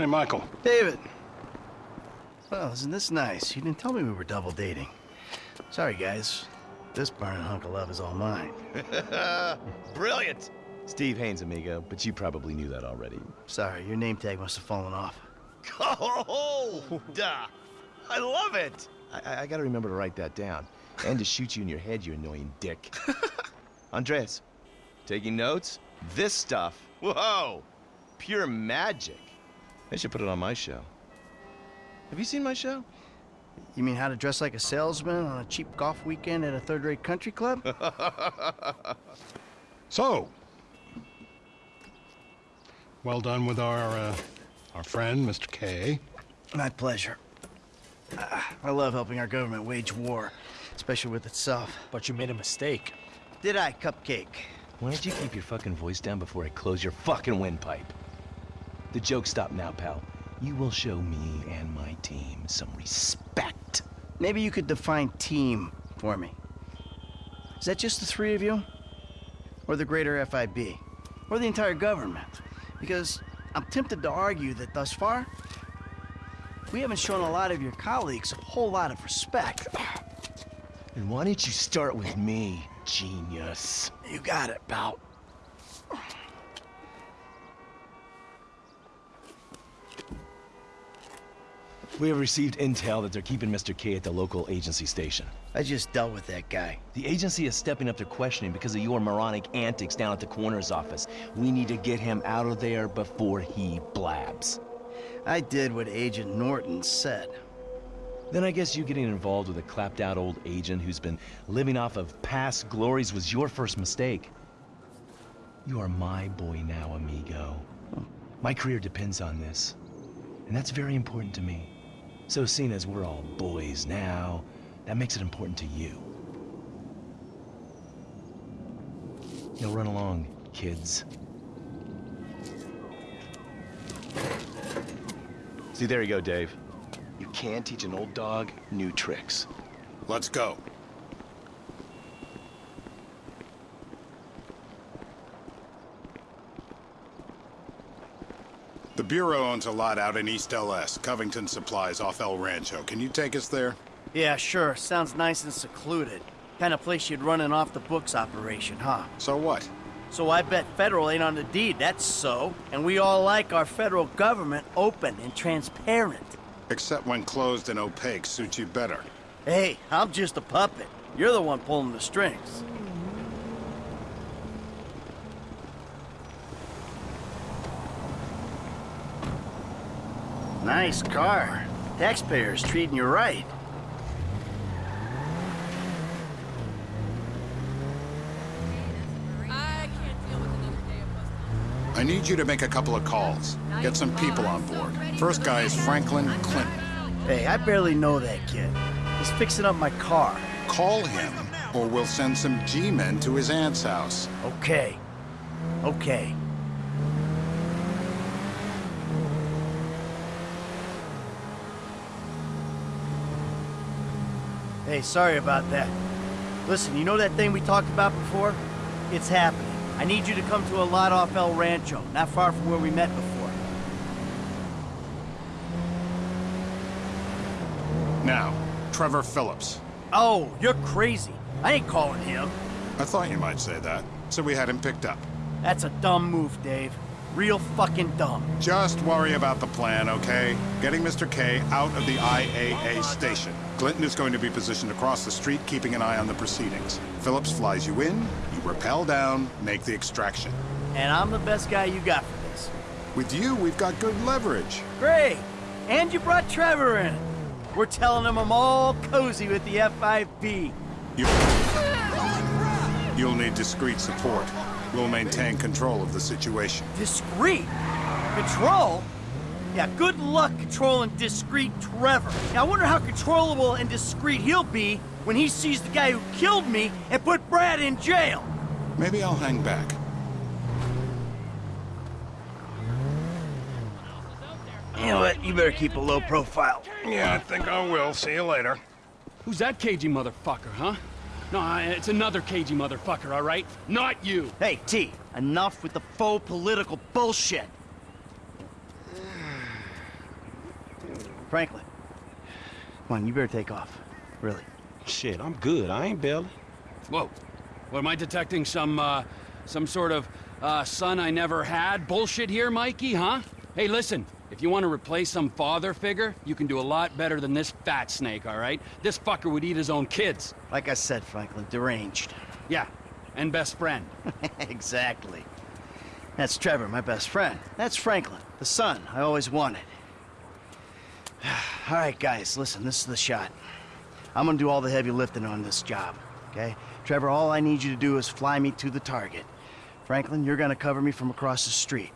Hey, Michael. David. Well, isn't this nice? You didn't tell me we were double dating. Sorry, guys. This burning hunk of love is all mine. Brilliant! Steve Haines, amigo, but you probably knew that already. Sorry, your name tag must have fallen off. Oh, duh! I love it! I, I gotta remember to write that down. And to shoot you in your head, you annoying dick. Andreas, taking notes? This stuff, whoa! Pure magic. I should put it on my show. Have you seen my show? You mean how to dress like a salesman on a cheap golf weekend at a third-rate country club? So, well done with our, uh, our friend, Mr. K. My pleasure. Ah, I love helping our government wage war, especially with itself. But you made a mistake. Did I, Cupcake? Why don't you keep your fucking voice down before I close your fucking windpipe? The joke stop now, pal. You will show me and my team some respect. Maybe you could define team for me. Is that just the three of you? Or the greater FIB? Or the entire government? Because I'm tempted to argue that thus far, we haven't shown a lot of your colleagues a whole lot of respect. And why don't you start with me, genius? You got it, pal. We have received intel that they're keeping Mr. K at the local agency station. I just dealt with that guy. The agency is stepping up to questioning because of your moronic antics down at the coroner's office. We need to get him out of there before he blabs. I did what Agent Norton said. Then I guess you getting involved with a clapped out old agent who's been living off of past glories was your first mistake. You are my boy now, amigo. My career depends on this. And that's very important to me. So seeing as we're all boys now, that makes it important to you. Now run along, kids. See, there you go, Dave. You can teach an old dog new tricks. Let's go. Bureau owns a lot out in East LS, Covington Supplies off El Rancho. Can you take us there? Yeah, sure. Sounds nice and secluded. Kind of place you'd run an off-the-books operation, huh? So what? So I bet federal ain't on the deed, that's so. And we all like our federal government open and transparent. Except when closed and opaque suits you better. Hey, I'm just a puppet. You're the one pulling the strings. Nice car. Taxpayers treating you right. I can't deal with another day of busting. I need you to make a couple of calls. Get some people on board. First guy is Franklin Clinton. Hey, I barely know that kid. He's fixing up my car. Call him, or we'll send some G-men to his aunt's house. Okay. Okay. Hey, sorry about that. Listen, you know that thing we talked about before? It's happening. I need you to come to a lot off El Rancho, not far from where we met before. Now, Trevor Philips. Oh, you're crazy. I ain't calling him. I thought you might say that, so we had him picked up. That's a dumb move, Dave. Real fucking dumb. Just worry about the plan, okay? Getting Mr. K out of the IAA station. Clinton is going to be positioned across the street, keeping an eye on the proceedings. Philips flies you in, you rappel down, make the extraction. And I'm the best guy you got for this. With you, we've got good leverage. Great! And you brought Trevor in. We're telling him I'm all cozy with the FIB. You... You'll need discreet support. We'll maintain control of the situation. Discreet? Control? Yeah, good luck controlling discreet Trevor. Now, I wonder how controllable and discreet he'll be when he sees the guy who killed me and put Brad in jail. Maybe I'll hang back. You know what? You better keep a low profile. Yeah, I think I will. See you later. Who's that cagey motherfucker, huh? No, it's another cagey motherfucker, all right? Not you! Hey, T, enough with the faux political bullshit. Franklin. Come on, you better take off. Really. Shit, I'm good. I ain't bailing. Whoa. What, am I detecting some, uh, some sort of, uh, son I never had bullshit here, Mikey, huh? Hey, listen. If you want to replace some father figure, you can do a lot better than this fat snake, all right? This fucker would eat his own kids. Like I said, Franklin, deranged. Yeah, and best friend. exactly. That's Trevor, my best friend. That's Franklin, the son I always wanted. all right, guys, listen, this is the shot. I'm gonna do all the heavy lifting on this job, okay? Trevor, all I need you to do is fly me to the target. Franklin, you're gonna cover me from across the street.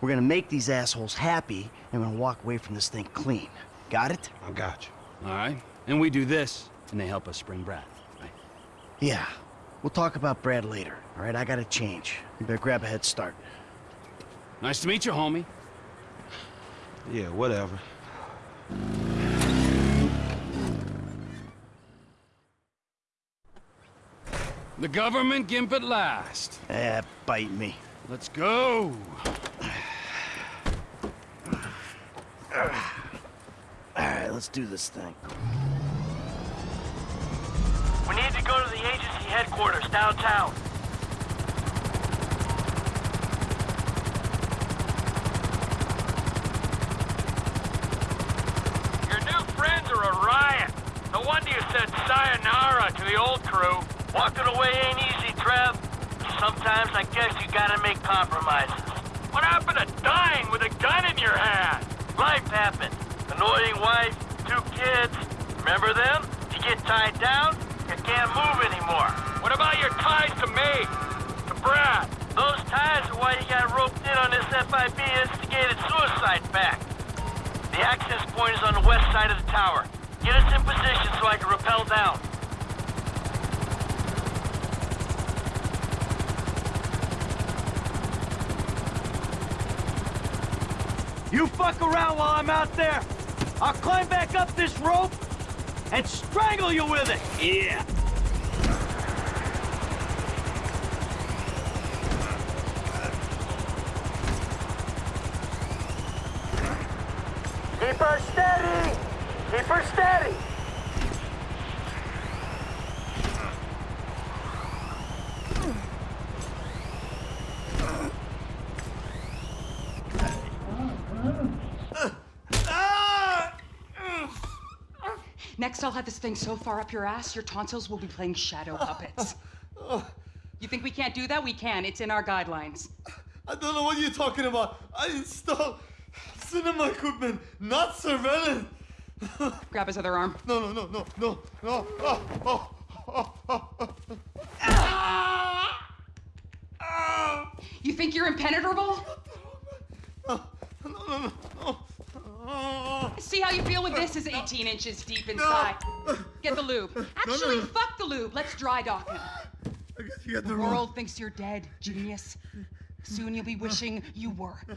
We're gonna make these assholes happy, and we're gonna walk away from this thing clean. Got it? I got you. All right? And we do this, and they help us spring Brad, right? Yeah. We'll talk about Brad later, all right? I gotta change. You better grab a head start. Nice to meet you, homie. Yeah, whatever. The government gimp at last. Eh, bite me. Let's go. All right, let's do this thing. We need to go to the agency headquarters downtown. Your new friends are a riot. No wonder you said sayonara to the old crew. Walking away ain't easy, Trev. Sometimes I guess you gotta make compromises. What happened to dying with a gun in your hand? Life happened. Annoying wife, two kids. Remember them? You get tied down, you can't move anymore. What about your ties to me? To Brad? Those ties are why you got roped in on this FIB instigated suicide pact. The access point is on the west side of the tower. Get us in position so I can rappel down. You fuck around while I'm out there. I'll climb back up this rope and strangle you with it. Yeah. Keep her steady! Keep her steady! Next, I'll have this thing so far up your ass, your tonsils will be playing shadow puppets. You think we can't do that? We can. It's in our guidelines. I don't know what you're talking about. I installed cinema equipment, not surveillance. Grab his other arm. No, no, no, no, no, no. Oh, oh, oh, oh, oh. You think you're impenetrable? Ah, no, no, no, no. See how you feel when this is 18 inches deep inside. Get the lube. Actually, no. fuck the lube. Let's dry dock him. I guess you got the The wrong. thinks you're dead, genius. Soon you'll be wishing you were. Who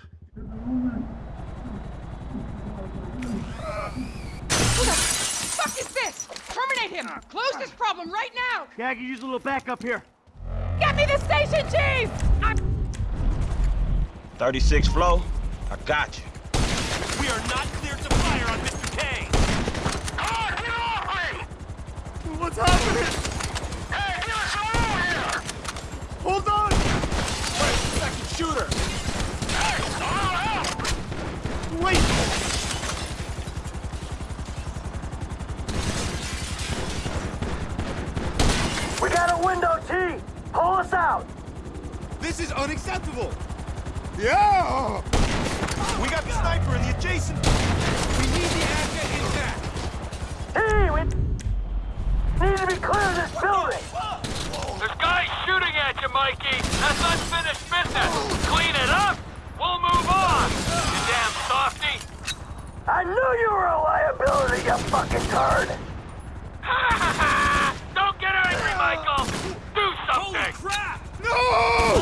the fuck is this? Terminate him! Close this problem right now! Yeah, I can use a little backup here. Get me the station chief! I'm 36 flow. I got you. We are not cleared to fire on Mr. K. What's happening? Hey, there's someone here! Hold on! Wait, Second shooter. Hey, Wait! We got a window, T! Pull us out! This is unacceptable! Yeah! We got the sniper in the adjacent... We need the asset intact! T, we need to be clear of this building! There's guys shooting at you, Mikey! That's unfinished business! Clean it up! We'll move on! You damn softy! I knew you were a liability, you fucking turd! Don't get angry, Michael! Do something! Holy crap! No!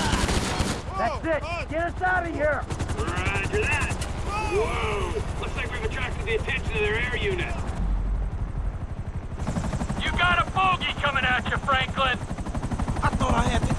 That's it! Get us out of here! Roger that. Whoa! Looks like we've attracted the attention of their air unit. You got a bogey coming at you, Franklin! I thought I had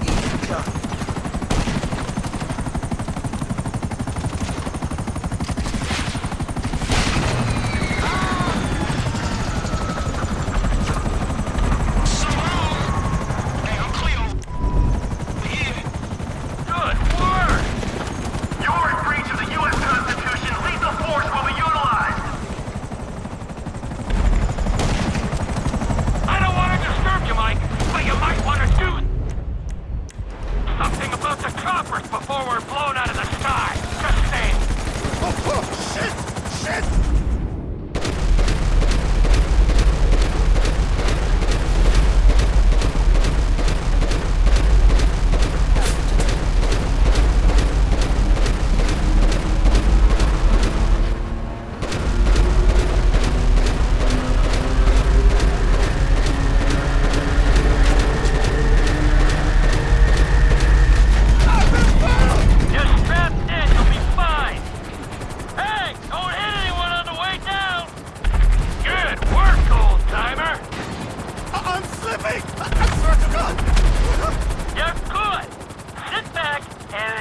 Hey! I'm surgical! You're good! Sit back and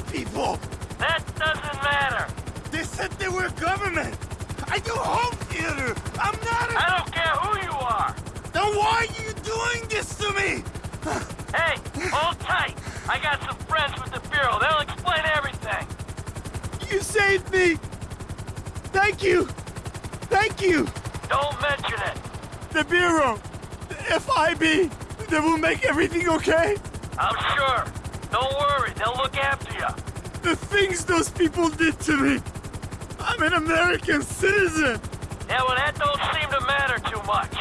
the doesn't matter? They said they were government. I do home theater. I'm not a... I don't care who you are. Then why are you doing this to me? Hey, hold tight. I got some friends with the Bureau. They'll explain everything. You saved me. Thank you. Thank you. Don't mention it. The Bureau. The FIB. They will make everything okay. I'm sure. Don't worry, they'll look after you. The things those people did to me. I'm an American citizen. Yeah, well, that don't seem to matter too much.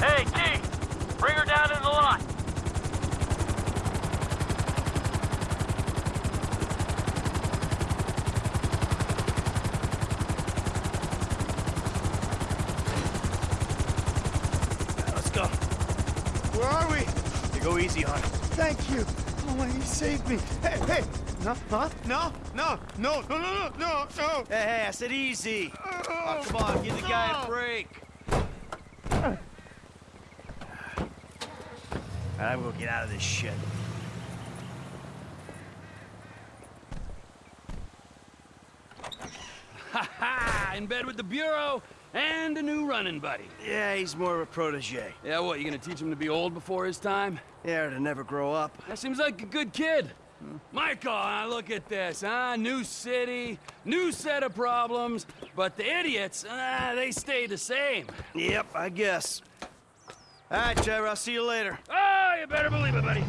Hey, T, bring her down in the lot. Let's go. Where are we? You go easy on him. Thank you. Oh, my, he saved me. Hey, hey. No, huh? No, no, no, no, no, no, no, no. Hey, hey, I said easy. Oh, oh come on, give the guy a break. I'm gonna get out of this shit. Ha ha! In bed with the Bureau and a new running buddy. Yeah, he's more of a protege. Yeah, what, you gonna teach him to be old before his time? Yeah, or to never grow up. That seems like a good kid. Michael, uh, look at this, huh? New city, new set of problems, but the idiots, uh, they stay the same. Yep, I guess. All right, Trevor, I'll see you later. Oh, you better believe it, buddy.